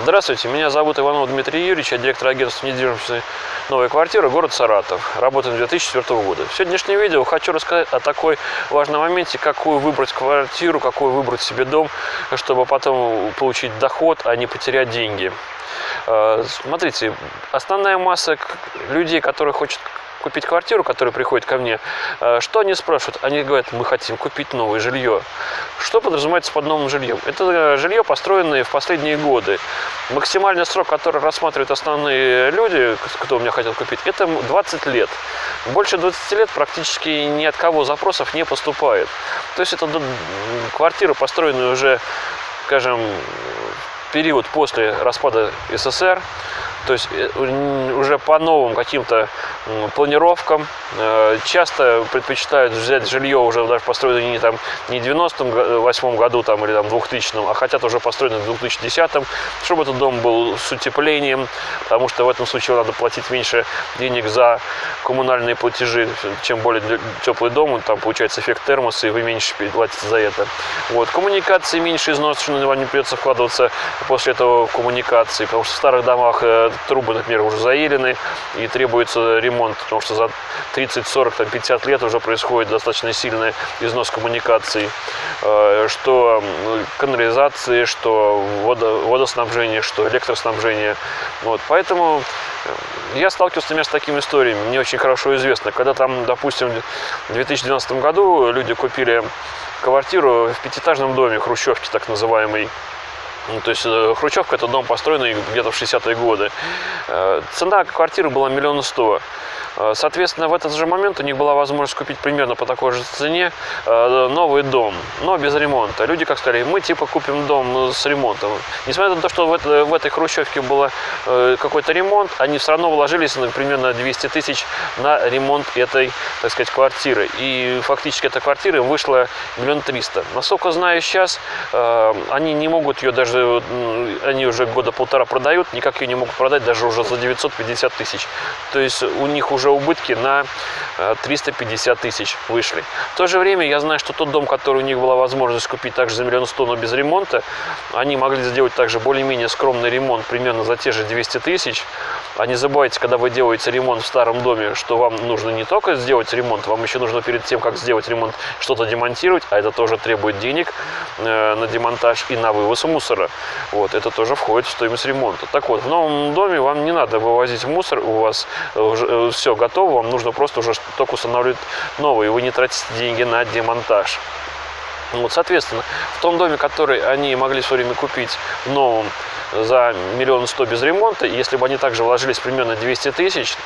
Здравствуйте, меня зовут Иванов Дмитрий Юрьевич, я директор агентства недвижимости «Новая квартира», город Саратов. Работаем с 2004 года. В сегодняшнем видео хочу рассказать о такой важном моменте, какую выбрать квартиру, какой выбрать себе дом, чтобы потом получить доход, а не потерять деньги. Э, смотрите, основная масса людей, которые хотят купить квартиру, которые приходят ко мне, э, что они спрашивают? Они говорят, мы хотим купить новое жилье. Что подразумевается под новым жильем? Это э, жилье, построенное в последние годы. Максимальный срок, который рассматривают основные люди, кто у меня хотел купить, это 20 лет. Больше 20 лет практически ни от кого запросов не поступает. То есть это квартира, построенная уже, скажем, период после распада СССР, то есть э, уже по новым каким-то планировкам. Э, часто предпочитают взять жилье уже даже построенное не, там, не в 98 году там, или там, 2000, а хотят уже построенное в 2010, чтобы этот дом был с утеплением, потому что в этом случае надо платить меньше денег за коммунальные платежи, чем более теплый дом, там получается эффект термоса, и вы меньше платите за это. Вот. Коммуникации меньше износ, что вам не придется вкладываться после этого коммуникации, потому что в старых домах э, трубы, например, уже заелены и требуется ремонт, потому что за 30, 40, там, 50 лет уже происходит достаточно сильный износ коммуникаций, э, что канализации, что водо, водоснабжение, что электроснабжение. Вот, поэтому э, я сталкивался, например, с такими историями, мне очень хорошо известно, когда там, допустим, в 2012 году люди купили квартиру в пятиэтажном доме, хрущевки так называемый, ну, то есть э, Хрущевка это дом построенный где-то в 60-е годы. Э, цена квартиры была миллион сто. Э, соответственно, в этот же момент у них была возможность купить примерно по такой же цене новый дом, но без ремонта. Люди как сказали, мы типа купим дом с ремонтом. Несмотря на то, что в, это, в этой хрущевке был какой-то ремонт, они все равно вложились на примерно 200 тысяч на ремонт этой, так сказать, квартиры. И фактически эта квартира вышла миллион триста. Насколько знаю сейчас, они не могут ее даже они уже года полтора продают, никак ее не могут продать даже уже за 950 тысяч. То есть у них уже убытки на 350 э, тысяч вышли. В то же время я знаю, что тот дом, который у них была возможность купить также за миллион сто, но без ремонта, они могли сделать также более-менее скромный ремонт примерно за те же 200 тысяч. А не забывайте, когда вы делаете ремонт в старом доме, что вам нужно не только сделать ремонт, вам еще нужно перед тем, как сделать ремонт, что-то демонтировать, а это тоже требует денег э, на демонтаж и на вывоз мусора. Вот, это тоже входит в стоимость ремонта. Так вот, в новом доме вам не надо вывозить мусор, у вас уже э, все готово, вам нужно просто уже только устанавливать новый, и вы не тратите деньги на демонтаж. Вот, соответственно, в том доме, который они могли в свое время купить в новом за миллион сто без ремонта, если бы они также вложились примерно 200 тысяч,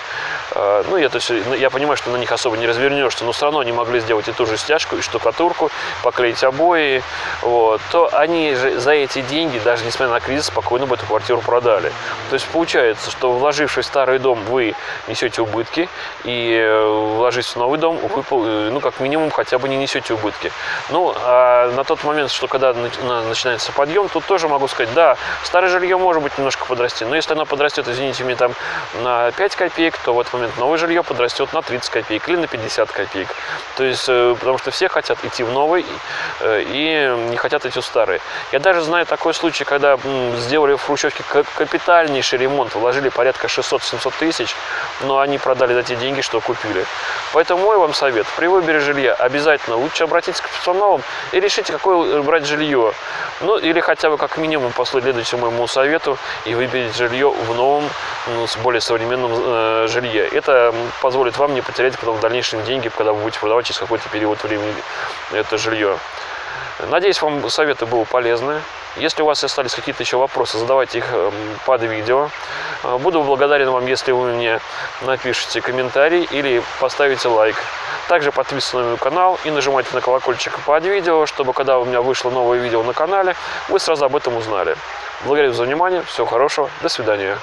э, ну, я, то есть, ну, я понимаю, что на них особо не развернешься, но все равно они могли сделать и ту же стяжку, и штукатурку, поклеить обои, вот, то они же за эти деньги, даже несмотря на кризис, спокойно бы эту квартиру продали. То есть получается, что вложившись в старый дом, вы несете убытки, и э, вложившись в новый дом, вы, э, ну, как минимум, хотя бы не несете убытки. Ну, а на тот момент, что когда начинается подъем, тут тоже могу сказать, да, старый жилье может быть немножко подрасти, но если оно подрастет, извините меня, там на 5 копеек, то в этот момент новое жилье подрастет на 30 копеек или на 50 копеек. То есть, э, потому что все хотят идти в новый э, и не хотят идти в старый. Я даже знаю такой случай, когда сделали в Хрущевке капитальнейший ремонт, вложили порядка 600-700 тысяч, но они продали за те деньги, что купили. Поэтому мой вам совет, при выборе жилья обязательно лучше обратиться к профессионалам и решите, какое брать жилье. Ну, или хотя бы как минимум последуйте моему совету и выберите жилье в новом, ну, с более современном э, жилье. Это позволит вам не потерять потом в дальнейшем деньги, когда вы будете продавать через какой-то период времени это жилье. Надеюсь, вам советы были полезны. Если у вас остались какие-то еще вопросы, задавайте их эм, под видео. Э, буду благодарен вам, если вы мне напишите комментарий или поставите лайк. Также подписывайтесь на мой канал и нажимайте на колокольчик под видео, чтобы когда у меня вышло новое видео на канале, вы сразу об этом узнали. Благодарю за внимание, всего хорошего, до свидания.